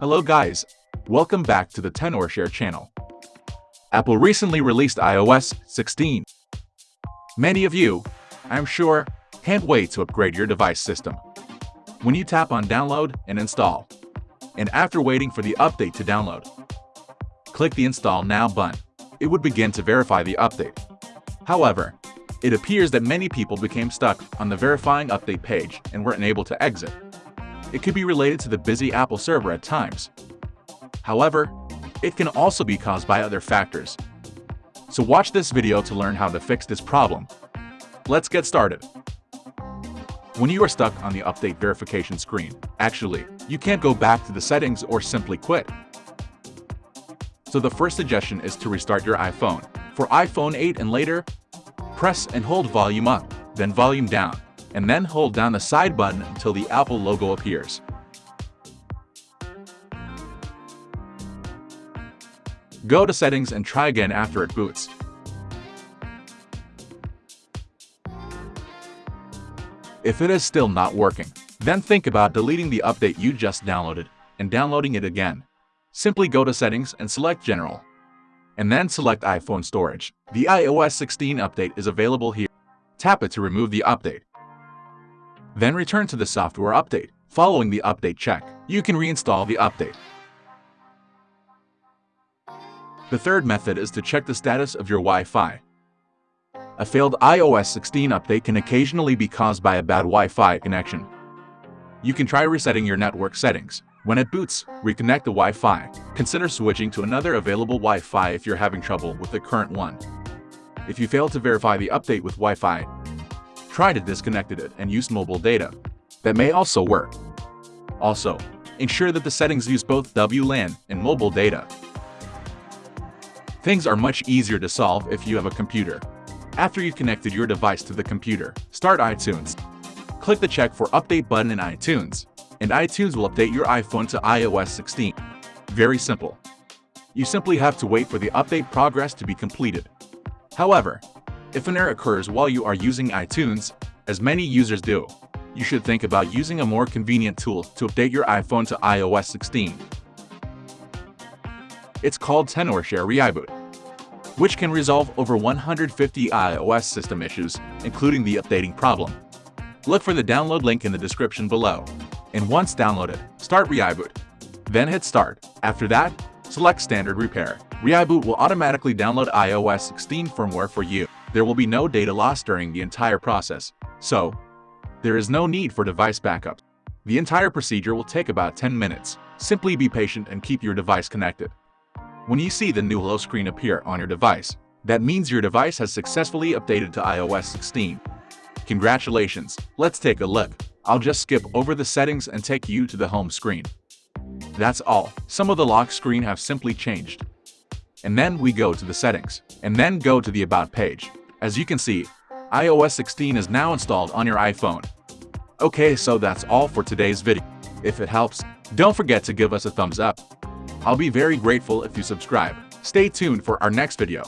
Hello guys, welcome back to the Tenorshare channel. Apple recently released iOS 16. Many of you, I'm sure, can't wait to upgrade your device system. When you tap on download and install, and after waiting for the update to download, click the install now button. It would begin to verify the update. However, it appears that many people became stuck on the verifying update page and weren't able to exit. It could be related to the busy Apple server at times. However, it can also be caused by other factors. So watch this video to learn how to fix this problem. Let's get started. When you are stuck on the update verification screen, actually, you can't go back to the settings or simply quit. So the first suggestion is to restart your iPhone. For iPhone 8 and later, press and hold volume up, then volume down and then hold down the side button until the Apple logo appears. Go to Settings and try again after it boots. If it is still not working, then think about deleting the update you just downloaded and downloading it again. Simply go to Settings and select General. And then select iPhone Storage. The iOS 16 update is available here. Tap it to remove the update. Then return to the software update. Following the update check, you can reinstall the update. The third method is to check the status of your Wi-Fi. A failed iOS 16 update can occasionally be caused by a bad Wi-Fi connection. You can try resetting your network settings. When it boots, reconnect the Wi-Fi. Consider switching to another available Wi-Fi if you're having trouble with the current one. If you fail to verify the update with Wi-Fi, try to disconnect it and use mobile data. That may also work. Also, ensure that the settings use both WLAN and mobile data. Things are much easier to solve if you have a computer. After you've connected your device to the computer, start iTunes. Click the check for update button in iTunes, and iTunes will update your iPhone to iOS 16. Very simple. You simply have to wait for the update progress to be completed. However, if an error occurs while you are using iTunes, as many users do, you should think about using a more convenient tool to update your iPhone to iOS 16. It's called Tenorshare ReiBoot, which can resolve over 150 iOS system issues, including the updating problem. Look for the download link in the description below. And once downloaded, start ReiBoot. Then hit Start. After that, select Standard Repair. ReiBoot will automatically download iOS 16 firmware for you there will be no data loss during the entire process, so there is no need for device backup. The entire procedure will take about 10 minutes. Simply be patient and keep your device connected. When you see the new hello screen appear on your device, that means your device has successfully updated to iOS 16. Congratulations! Let's take a look. I'll just skip over the settings and take you to the home screen. That's all. Some of the lock screen have simply changed. And then we go to the settings, and then go to the About page. As you can see, iOS 16 is now installed on your iPhone. Okay, so that's all for today's video. If it helps, don't forget to give us a thumbs up. I'll be very grateful if you subscribe. Stay tuned for our next video.